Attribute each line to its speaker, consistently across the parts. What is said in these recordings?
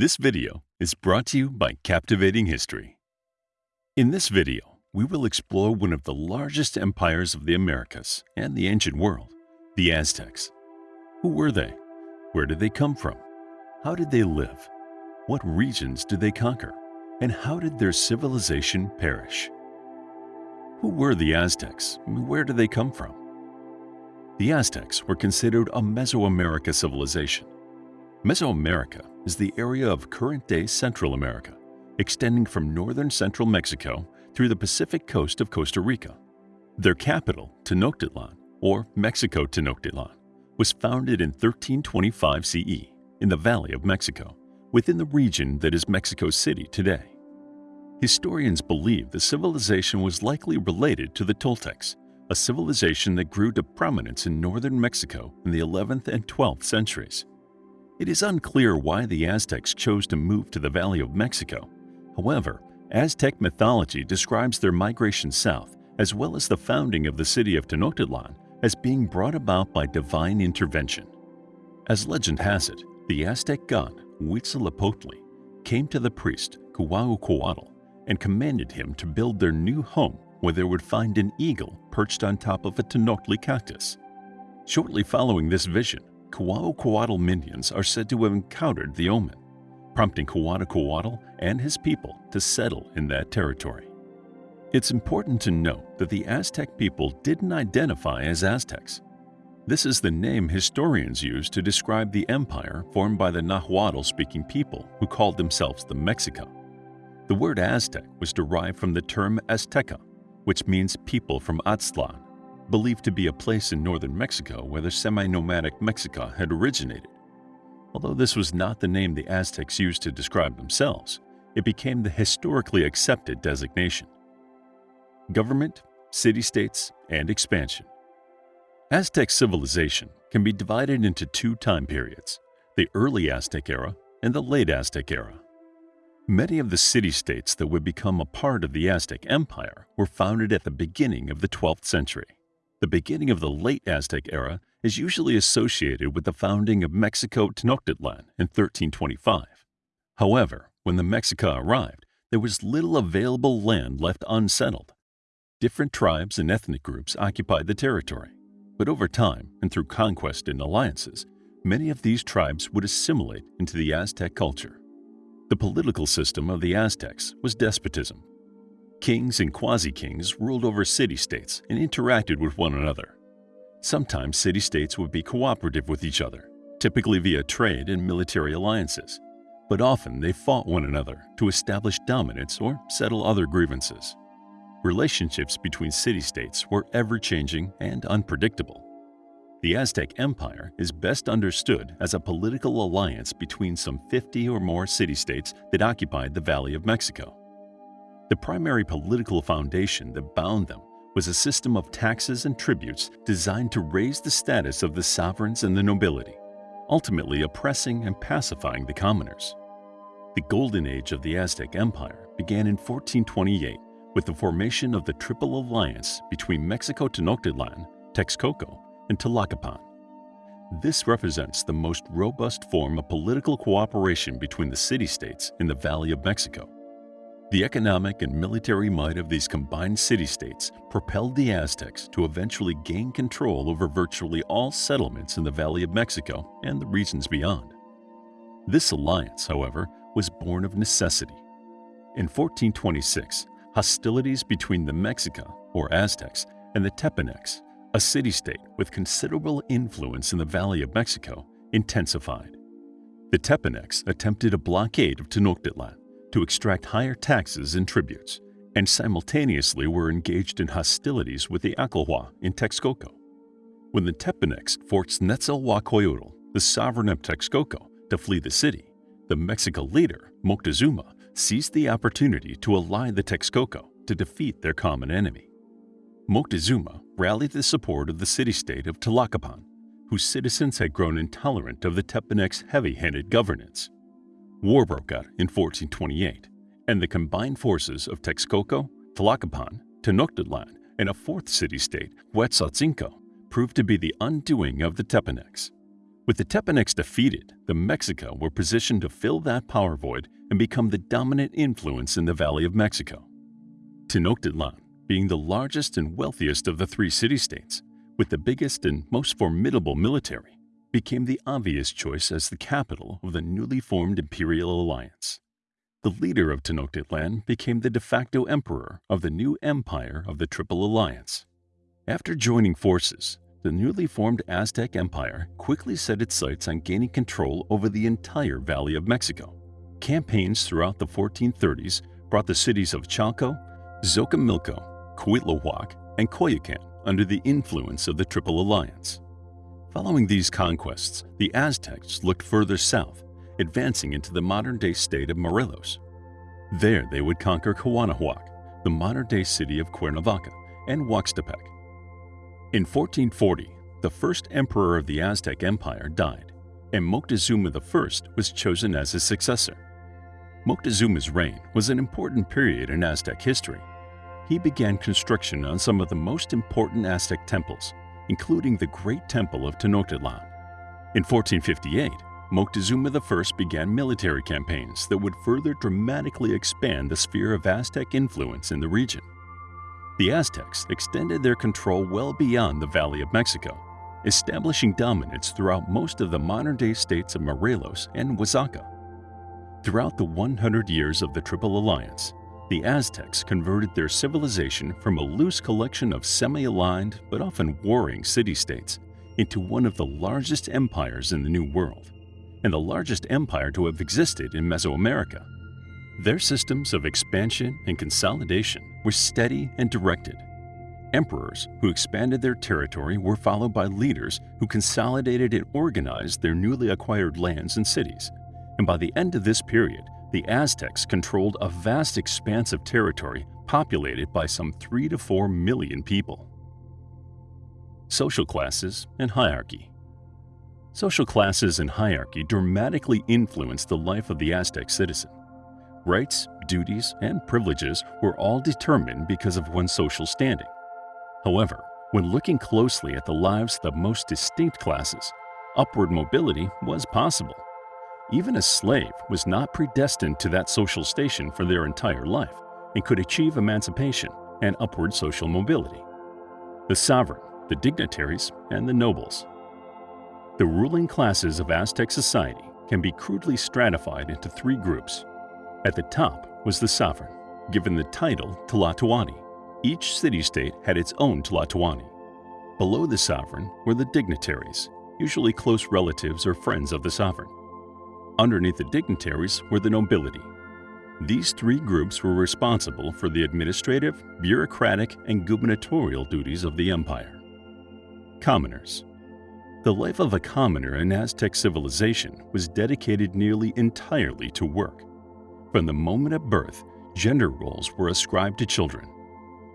Speaker 1: This video is brought to you by Captivating History. In this video, we will explore one of the largest empires of the Americas and the ancient world, the Aztecs. Who were they? Where did they come from? How did they live? What regions did they conquer? And how did their civilization perish? Who were the Aztecs? Where did they come from? The Aztecs were considered a Mesoamerica civilization. Mesoamerica is the area of current-day Central America, extending from northern central Mexico through the Pacific coast of Costa Rica. Their capital, Tenochtitlan, or Mexico Tenochtitlan, was founded in 1325 CE in the Valley of Mexico, within the region that is Mexico City today. Historians believe the civilization was likely related to the Toltecs, a civilization that grew to prominence in northern Mexico in the 11th and 12th centuries. It is unclear why the Aztecs chose to move to the Valley of Mexico. However, Aztec mythology describes their migration south as well as the founding of the city of Tenochtitlan as being brought about by divine intervention. As legend has it, the Aztec god Huitzilopochtli came to the priest Quetzalcoatl and commanded him to build their new home where they would find an eagle perched on top of a Tenochtli cactus. Shortly following this vision, Quetzalcoatl minions are said to have encountered the omen, prompting Quetzalcoatl and his people to settle in that territory. It's important to note that the Aztec people didn't identify as Aztecs. This is the name historians use to describe the empire formed by the Nahuatl-speaking people who called themselves the Mexica. The word Aztec was derived from the term Azteca, which means people from Aztlan, believed to be a place in northern Mexico where the semi-nomadic Mexica had originated. Although this was not the name the Aztecs used to describe themselves, it became the historically accepted designation. Government, city-states, and expansion. Aztec civilization can be divided into two time periods, the early Aztec era and the late Aztec era. Many of the city-states that would become a part of the Aztec Empire were founded at the beginning of the 12th century. The beginning of the late Aztec era is usually associated with the founding of Mexico Tenochtitlan in 1325. However, when the Mexica arrived, there was little available land left unsettled. Different tribes and ethnic groups occupied the territory, but over time and through conquest and alliances, many of these tribes would assimilate into the Aztec culture. The political system of the Aztecs was despotism. Kings and quasi-kings ruled over city-states and interacted with one another. Sometimes city-states would be cooperative with each other, typically via trade and military alliances, but often they fought one another to establish dominance or settle other grievances. Relationships between city-states were ever-changing and unpredictable. The Aztec Empire is best understood as a political alliance between some 50 or more city-states that occupied the Valley of Mexico. The primary political foundation that bound them was a system of taxes and tributes designed to raise the status of the sovereigns and the nobility, ultimately oppressing and pacifying the commoners. The golden age of the Aztec Empire began in 1428 with the formation of the Triple Alliance between Mexico Tenochtitlan, Texcoco, and Tlacopan. This represents the most robust form of political cooperation between the city-states in the Valley of Mexico. The economic and military might of these combined city-states propelled the Aztecs to eventually gain control over virtually all settlements in the Valley of Mexico and the regions beyond. This alliance, however, was born of necessity. In 1426, hostilities between the Mexica, or Aztecs, and the Tepanecs a city-state with considerable influence in the Valley of Mexico, intensified. The Tepanecs attempted a blockade of Tenochtitlan to extract higher taxes and tributes, and simultaneously were engaged in hostilities with the Acolhua in Texcoco. When the Tepanecs forced Nezahualcoyotl, the sovereign of Texcoco, to flee the city, the Mexica leader, Moctezuma, seized the opportunity to ally the Texcoco to defeat their common enemy. Moctezuma rallied the support of the city-state of Tlacopan, whose citizens had grown intolerant of the Tepanecs' heavy-handed governance. War broke out in 1428, and the combined forces of Texcoco, Tlacopan, Tenochtitlan, and a fourth city-state, Huexotzinco, proved to be the undoing of the Tepanecs. With the Tepanecs defeated, the Mexica were positioned to fill that power void and become the dominant influence in the Valley of Mexico. Tenochtitlan, being the largest and wealthiest of the three city-states, with the biggest and most formidable military, became the obvious choice as the capital of the newly formed imperial alliance. The leader of Tenochtitlan became the de facto emperor of the new empire of the Triple Alliance. After joining forces, the newly formed Aztec Empire quickly set its sights on gaining control over the entire Valley of Mexico. Campaigns throughout the 1430s brought the cities of Chalco, Xochimilco, Cuitlahuac, and Coyoacan under the influence of the Triple Alliance. Following these conquests, the Aztecs looked further south, advancing into the modern-day state of Morelos. There they would conquer Cuauhnahuac, the modern-day city of Cuernavaca, and Huaxtepec. In 1440, the first emperor of the Aztec Empire died, and Moctezuma I was chosen as his successor. Moctezuma's reign was an important period in Aztec history. He began construction on some of the most important Aztec temples, including the Great Temple of Tenochtitlan. In 1458, Moctezuma I began military campaigns that would further dramatically expand the sphere of Aztec influence in the region. The Aztecs extended their control well beyond the Valley of Mexico, establishing dominance throughout most of the modern-day states of Morelos and Oaxaca. Throughout the 100 years of the Triple Alliance, the Aztecs converted their civilization from a loose collection of semi-aligned but often warring city-states into one of the largest empires in the New World, and the largest empire to have existed in Mesoamerica. Their systems of expansion and consolidation were steady and directed. Emperors who expanded their territory were followed by leaders who consolidated and organized their newly acquired lands and cities, and by the end of this period, the Aztecs controlled a vast expanse of territory populated by some 3 to 4 million people. Social classes and hierarchy Social classes and hierarchy dramatically influenced the life of the Aztec citizen. Rights, duties, and privileges were all determined because of one's social standing. However, when looking closely at the lives of the most distinct classes, upward mobility was possible. Even a slave was not predestined to that social station for their entire life and could achieve emancipation and upward social mobility. The sovereign, the dignitaries, and the nobles. The ruling classes of Aztec society can be crudely stratified into three groups at the top was the sovereign, given the title Tlatoani. Each city-state had its own Tlatoani. Below the sovereign were the dignitaries, usually close relatives or friends of the sovereign. Underneath the dignitaries were the nobility. These three groups were responsible for the administrative, bureaucratic, and gubernatorial duties of the empire. Commoners The life of a commoner in Aztec civilization was dedicated nearly entirely to work. From the moment of birth, gender roles were ascribed to children.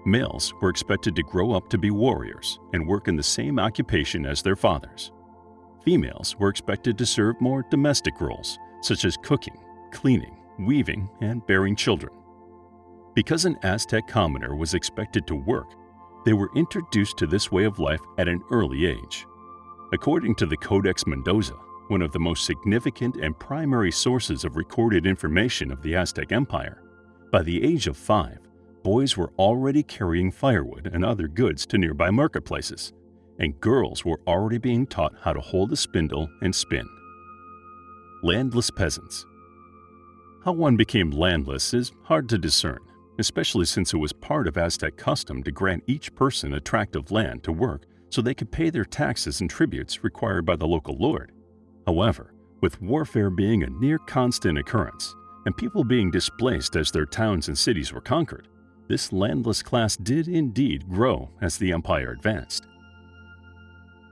Speaker 1: Males were expected to grow up to be warriors and work in the same occupation as their fathers. Females were expected to serve more domestic roles, such as cooking, cleaning, weaving, and bearing children. Because an Aztec commoner was expected to work, they were introduced to this way of life at an early age. According to the Codex Mendoza, one of the most significant and primary sources of recorded information of the Aztec Empire, by the age of five, boys were already carrying firewood and other goods to nearby marketplaces, and girls were already being taught how to hold a spindle and spin. Landless peasants. How one became landless is hard to discern, especially since it was part of Aztec custom to grant each person a tract of land to work so they could pay their taxes and tributes required by the local lord. However, with warfare being a near constant occurrence and people being displaced as their towns and cities were conquered, this landless class did indeed grow as the empire advanced.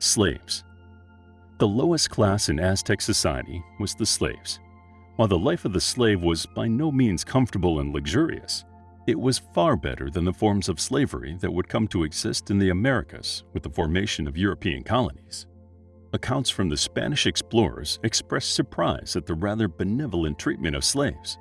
Speaker 1: Slaves The lowest class in Aztec society was the slaves. While the life of the slave was by no means comfortable and luxurious, it was far better than the forms of slavery that would come to exist in the Americas with the formation of European colonies accounts from the Spanish explorers express surprise at the rather benevolent treatment of slaves.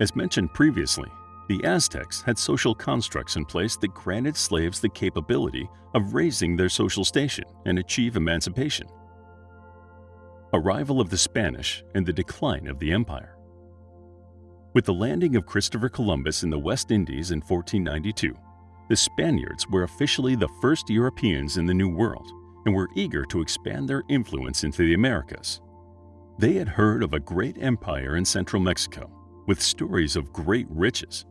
Speaker 1: As mentioned previously, the Aztecs had social constructs in place that granted slaves the capability of raising their social station and achieve emancipation. Arrival of the Spanish and the Decline of the Empire With the landing of Christopher Columbus in the West Indies in 1492, the Spaniards were officially the first Europeans in the New World and were eager to expand their influence into the Americas. They had heard of a great empire in central Mexico with stories of great riches,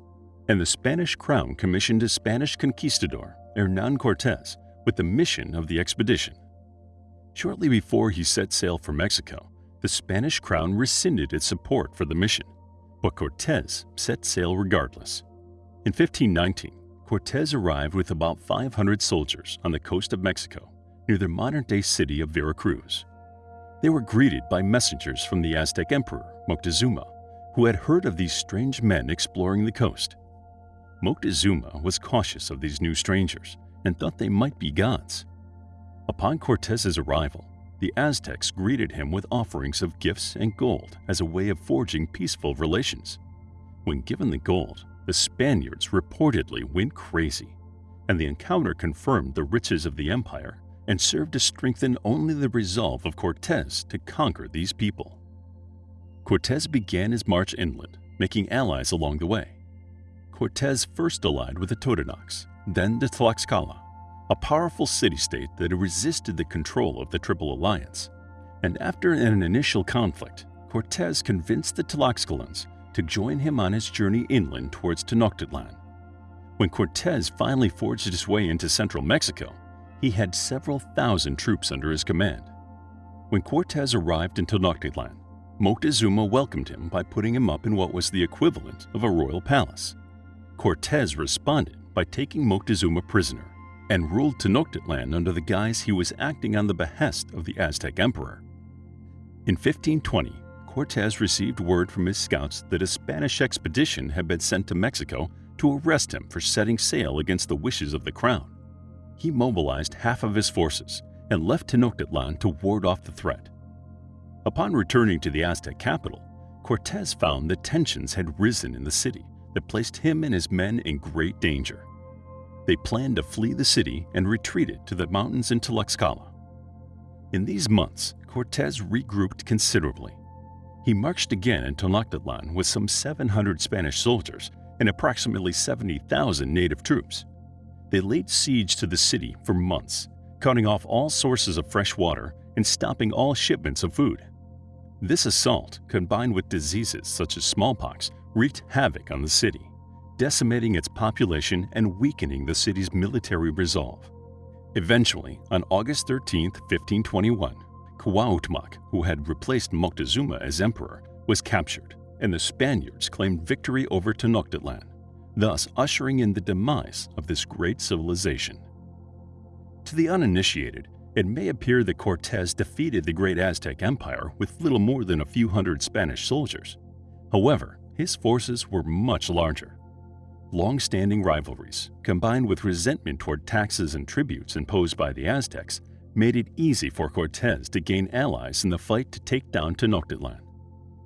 Speaker 1: and the Spanish crown commissioned a Spanish conquistador, Hernan Cortes, with the mission of the expedition. Shortly before he set sail for Mexico, the Spanish crown rescinded its support for the mission, but Cortes set sail regardless. In 1519, Cortes arrived with about 500 soldiers on the coast of Mexico near the modern-day city of Veracruz. They were greeted by messengers from the Aztec emperor, Moctezuma, who had heard of these strange men exploring the coast. Moctezuma was cautious of these new strangers and thought they might be gods. Upon Cortez's arrival, the Aztecs greeted him with offerings of gifts and gold as a way of forging peaceful relations. When given the gold, the Spaniards reportedly went crazy, and the encounter confirmed the riches of the empire and served to strengthen only the resolve of Cortez to conquer these people. Cortez began his march inland, making allies along the way. Cortez first allied with the Totonacs, then the Tlaxcala, a powerful city-state that resisted the control of the Triple Alliance. And after an initial conflict, Cortez convinced the Tlaxcalans to join him on his journey inland towards Tenochtitlan. When Cortez finally forged his way into central Mexico, he had several thousand troops under his command. When Cortez arrived in Tenochtitlan, Moctezuma welcomed him by putting him up in what was the equivalent of a royal palace. Cortez responded by taking Moctezuma prisoner and ruled Tenochtitlan under the guise he was acting on the behest of the Aztec emperor. In 1520, Cortez received word from his scouts that a Spanish expedition had been sent to Mexico to arrest him for setting sail against the wishes of the crown. He mobilized half of his forces and left Tenochtitlan to ward off the threat. Upon returning to the Aztec capital, Cortez found that tensions had risen in the city that placed him and his men in great danger. They planned to flee the city and retreated to the mountains in Tlaxcala. In these months, Cortez regrouped considerably. He marched again in Tenochtitlan with some 700 Spanish soldiers and approximately 70,000 native troops. They laid siege to the city for months, cutting off all sources of fresh water and stopping all shipments of food. This assault, combined with diseases such as smallpox, wreaked havoc on the city decimating its population and weakening the city's military resolve. Eventually, on August 13, 1521, Cuauhtémoc, who had replaced Moctezuma as emperor, was captured, and the Spaniards claimed victory over Tenochtitlan, thus ushering in the demise of this great civilization. To the uninitiated, it may appear that Cortes defeated the great Aztec Empire with little more than a few hundred Spanish soldiers. However, his forces were much larger, long-standing rivalries, combined with resentment toward taxes and tributes imposed by the Aztecs, made it easy for Cortes to gain allies in the fight to take down Tenochtitlan.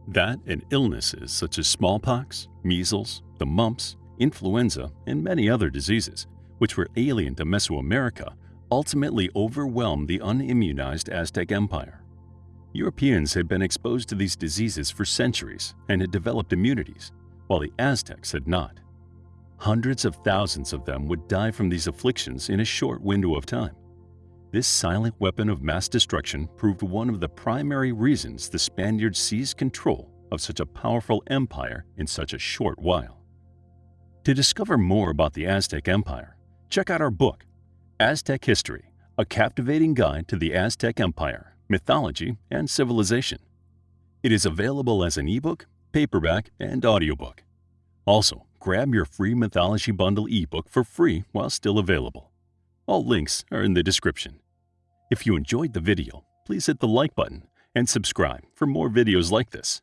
Speaker 1: That and illnesses such as smallpox, measles, the mumps, influenza, and many other diseases, which were alien to Mesoamerica, ultimately overwhelmed the unimmunized Aztec Empire. Europeans had been exposed to these diseases for centuries and had developed immunities, while the Aztecs had not. Hundreds of thousands of them would die from these afflictions in a short window of time. This silent weapon of mass destruction proved one of the primary reasons the Spaniards seized control of such a powerful empire in such a short while. To discover more about the Aztec Empire, check out our book, Aztec History, a captivating guide to the Aztec Empire, mythology, and civilization. It is available as an ebook, paperback, and audiobook. Also, grab your free Mythology Bundle ebook for free while still available. All links are in the description. If you enjoyed the video, please hit the like button and subscribe for more videos like this.